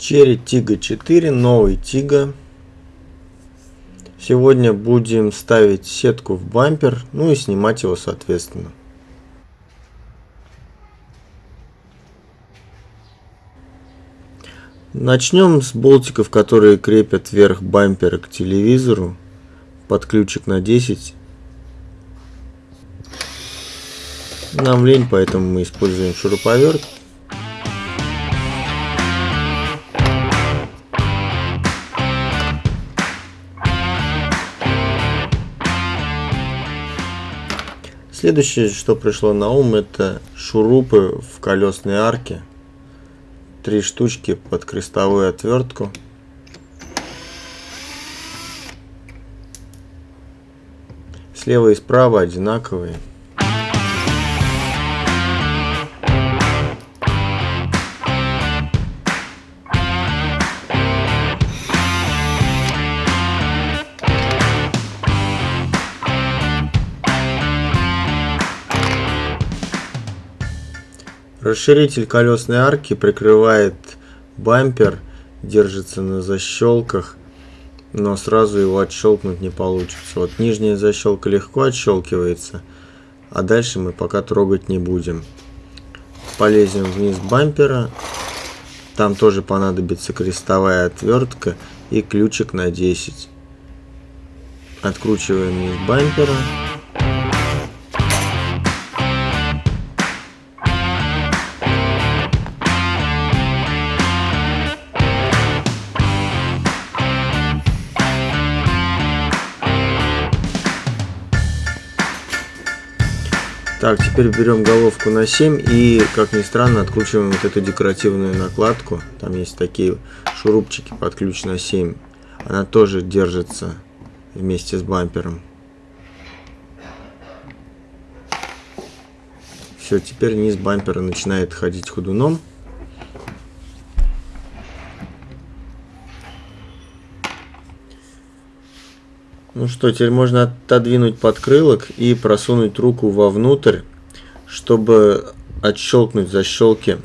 Черри Тига 4, новый Тига. Сегодня будем ставить сетку в бампер, ну и снимать его соответственно. Начнем с болтиков, которые крепят верх бампера к телевизору под ключик на 10. Нам лень, поэтому мы используем шуруповерт. Следующее, что пришло на ум, это шурупы в колесной арке. Три штучки под крестовую отвертку. Слева и справа одинаковые. Расширитель колесной арки прикрывает бампер, держится на защелках, но сразу его отщелкнуть не получится. Вот нижняя защелка легко отщелкивается, а дальше мы пока трогать не будем. Полезем вниз бампера, там тоже понадобится крестовая отвертка и ключик на 10. Откручиваем вниз бампера. Так, теперь берем головку на 7 и, как ни странно, откручиваем вот эту декоративную накладку. Там есть такие шурупчики под ключ на 7. Она тоже держится вместе с бампером. Все, теперь низ бампера начинает ходить ходуном. Ну что, теперь можно отодвинуть подкрылок и просунуть руку вовнутрь, чтобы отщелкнуть защелки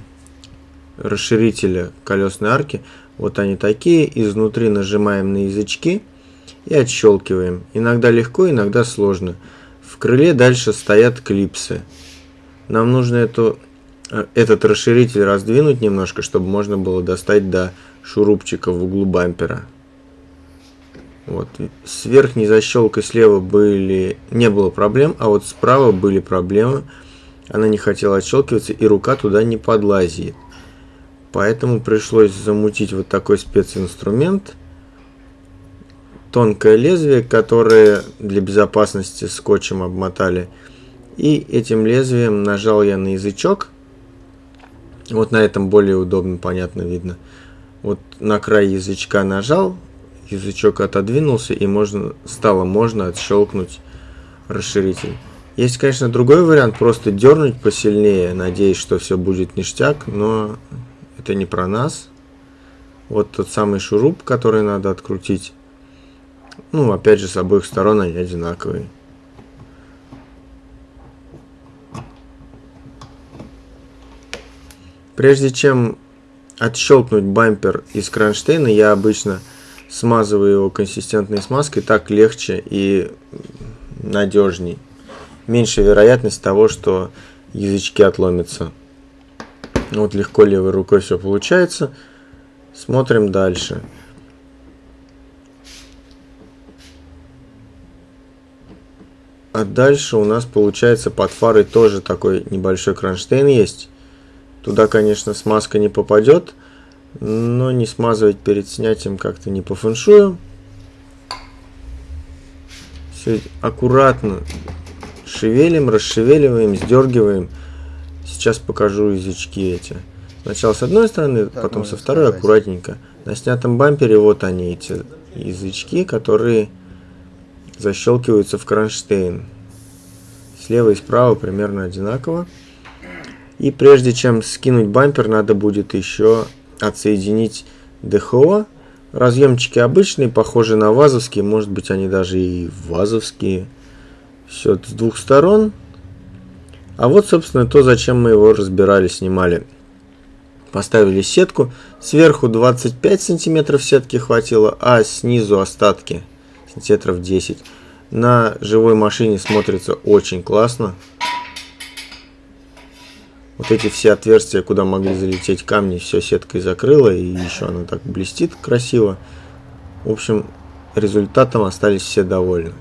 расширителя колесной арки. Вот они такие. Изнутри нажимаем на язычки и отщелкиваем. Иногда легко, иногда сложно. В крыле дальше стоят клипсы. Нам нужно эту, э, этот расширитель раздвинуть немножко, чтобы можно было достать до шурупчика в углу бампера. Вот. С верхней защелкой слева были, не было проблем, а вот справа были проблемы. Она не хотела отщелкиваться, и рука туда не подлазит. Поэтому пришлось замутить вот такой специнструмент. Тонкое лезвие, которое для безопасности скотчем обмотали. И этим лезвием нажал я на язычок. Вот на этом более удобно, понятно видно. Вот на край язычка нажал, язычок отодвинулся и можно стало можно отщелкнуть расширитель. Есть, конечно, другой вариант, просто дернуть посильнее, надеясь, что все будет ништяк, но это не про нас. Вот тот самый шуруп, который надо открутить. Ну, опять же, с обоих сторон они одинаковые. Прежде чем отщелкнуть бампер из кронштейна, я обычно смазываю его консистентной смазкой, так легче и надежней. Меньше вероятность того, что язычки отломятся. Вот легко левой рукой все получается. Смотрим дальше. А дальше у нас получается под фарой тоже такой небольшой кронштейн есть. Туда, конечно, смазка не попадет, но не смазывать перед снятием как-то не по фэншую. Все аккуратно шевелим, расшевеливаем, сдергиваем. Сейчас покажу язычки эти. Сначала с одной стороны, так, потом со второй старайся. аккуратненько. На снятом бампере вот они, эти язычки, которые защелкиваются в кронштейн. Слева и справа примерно одинаково. И прежде чем скинуть бампер, надо будет еще отсоединить ДХО. Разъемчики обычные, похожи на вазовские, может быть они даже и вазовские. Все с двух сторон. А вот, собственно, то, зачем мы его разбирали, снимали. Поставили сетку. Сверху 25 сантиметров сетки хватило, а снизу остатки сантиметров 10. На живой машине смотрится очень классно. Вот эти все отверстия, куда могли залететь камни, все сеткой закрыло. И еще она так блестит красиво. В общем, результатом остались все довольны.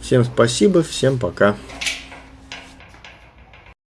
Всем спасибо, всем пока.